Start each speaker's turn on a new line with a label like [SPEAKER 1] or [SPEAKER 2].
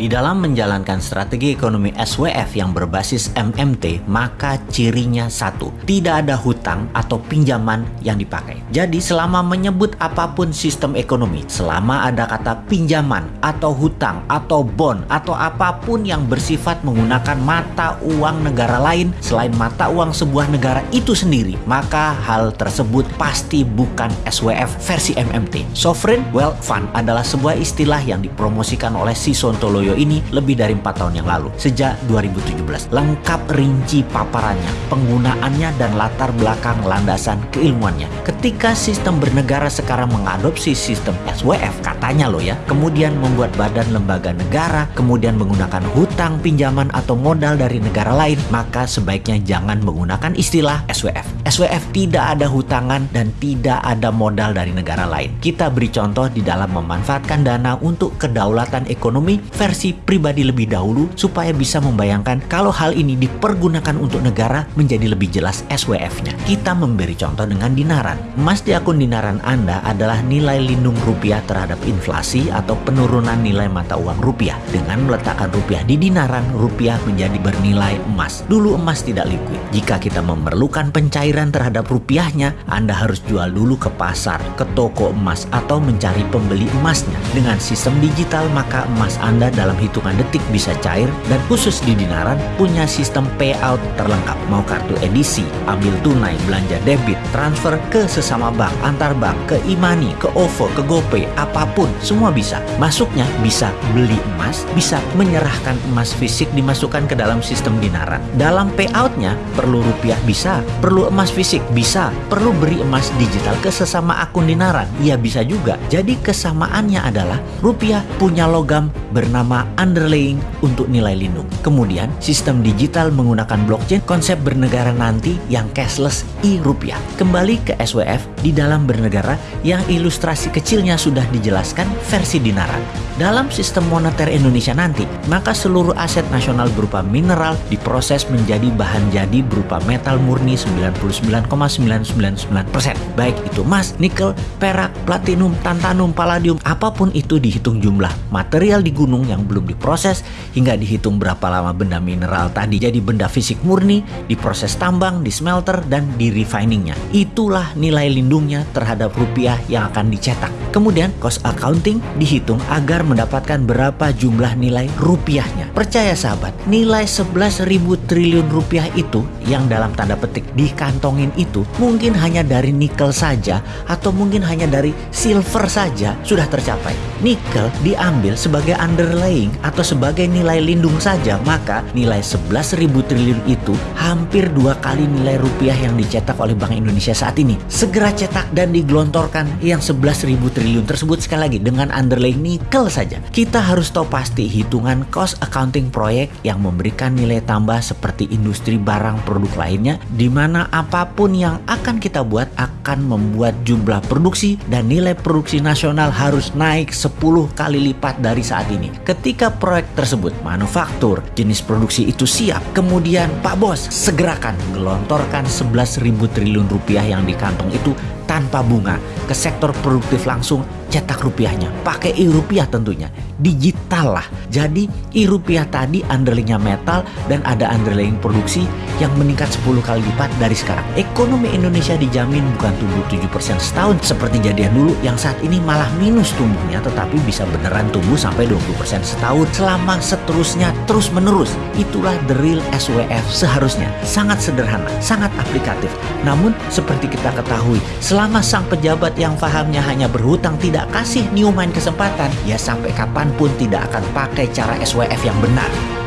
[SPEAKER 1] Di dalam menjalankan strategi ekonomi SWF yang berbasis MMT, maka cirinya satu, tidak ada hutang atau pinjaman yang dipakai. Jadi selama menyebut apa pun sistem ekonomi, selama ada kata pinjaman atau hutang atau bond atau apa pun yang bersifat menggunakan mata uang negara lain selain mata uang sebuah negara itu sendiri, maka hal tersebut pasti bukan SWF versi MMT. Sovereign Wealth Fund adalah sebuah istilah yang dipromosikan oleh si Video ini lebih dari 4 tahun yang lalu, sejak 2017. Lengkap rinci paparannya, penggunaannya dan latar belakang landasan keilmuannya. Ketika sistem bernegara sekarang mengadopsi sistem SWF, katanya loh ya, kemudian membuat badan lembaga negara, kemudian menggunakan hutang, pinjaman atau modal dari negara lain, maka sebaiknya jangan menggunakan istilah SWF. SWF tidak ada hutangan dan tidak ada modal dari negara lain. Kita beri contoh di dalam memanfaatkan dana untuk kedaulatan ekonomi versi pribadi lebih dahulu supaya bisa membayangkan kalau hal ini dipergunakan untuk negara menjadi lebih jelas SWF-nya. Kita memberi contoh dengan dinaran. Emas di akun dinaran Anda adalah nilai lindung rupiah terhadap inflasi atau penurunan nilai mata uang rupiah. Dengan meletakkan rupiah di dinaran, rupiah menjadi bernilai emas. Dulu emas tidak liquid. Jika kita memerlukan pencairan terhadap rupiahnya, Anda harus jual dulu ke pasar, ke toko emas, atau mencari pembeli emasnya. Dengan sistem digital, maka emas Anda dalam hitungan detik bisa cair dan khusus di Dinaran punya sistem payout terlengkap. Mau kartu edisi, ambil tunai, belanja debit, transfer ke sesama bank, antar bank, ke Imani, ke OVO, ke GoPay, apa pun, semua bisa. Masuknya bisa beli emas, bisa menyerahkan emas fisik dimasukkan ke dalam sistem Dinaran. Dalam payoutnya perlu rupiah bisa, perlu emas fisik bisa, perlu beri emas digital ke sesama akun Dinaran, ya bisa juga. Jadi kesamaannya adalah rupiah punya logam bernama underlaying untuk nilai lindung. Kemudian, sistem digital menggunakan blockchain konsep bernegara nanti yang cashless e-rupiah. Kembali ke SWF di dalam bernegara yang ilustrasi kecilnya sudah dijelaskan versi dinaran. Dalam sistem moneter Indonesia nanti, maka seluruh aset nasional berupa mineral diproses menjadi bahan jadi berupa metal murni 99,999%. Baik itu emas, nikel, perak, platinum, tantanum, palladium, apa pun itu dihitung jumlah material di gunung yang belum diproses hingga dihitung berapa lama benda mineral tadi jadi benda fisik murni, diproses tambang, di smelter, dan di refiningnya. Itulah nilai lindungnya terhadap rupiah yang akan dicetak. Kemudian cost accounting dihitung agar mendapatkan berapa jumlah nilai rupiahnya. Percaya sahabat, nilai 11.000 triliun rupiah itu yang dalam tanda petik dikantongin itu mungkin hanya dari nikel saja atau mungkin hanya dari silver saja sudah tercapai. Nikel diambil sebagai underlying atau sebagai nilai lindung saja, maka nilai 11.000 triliun itu hampir dua kali nilai rupiah yang dicetak oleh Bank Indonesia saat ini. Segera cetak dan digelontorkan yang 11.000 triliun tersebut sekali lagi dengan underlying nikel saja. Kita harus tahu pasti hitungan cost accounting proyek yang memberikan nilai tambah seperti industri barang produk lainnya di mana apa pun yang akan kita buat akan membuat jumlah produksi dan nilai produksi nasional harus naik 10 kali lipat dari saat ini. Ketika Ketika proyek tersebut manufaktur jenis produksi itu siap, kemudian Pak Bos segerakan gelontorkan 11.000 triliun rupiah yang di kantong itu tanpa bunga ke sektor produktif langsung cetak rupiahnya. Pakai e-rupiah tentunya. Digital lah. Jadi e-rupiah tadi underlyingnya metal dan ada underlying produksi yang meningkat 10 kali lipat dari sekarang. Ekonomi Indonesia dijamin bukan tumbuh 7% setahun seperti jadian dulu yang saat ini malah minus tumbuhnya tetapi bisa beneran tumbuh sampai 20% setahun selama seterusnya terus menerus. Itulah the real SWF seharusnya. Sangat sederhana, sangat aplikatif. Namun seperti kita ketahui, selama sang pejabat yang fahamnya hanya berhutang tidak tidak kasih Newman kesempatan, ya sampai kapan pun tidak akan pakai cara SWF yang benar.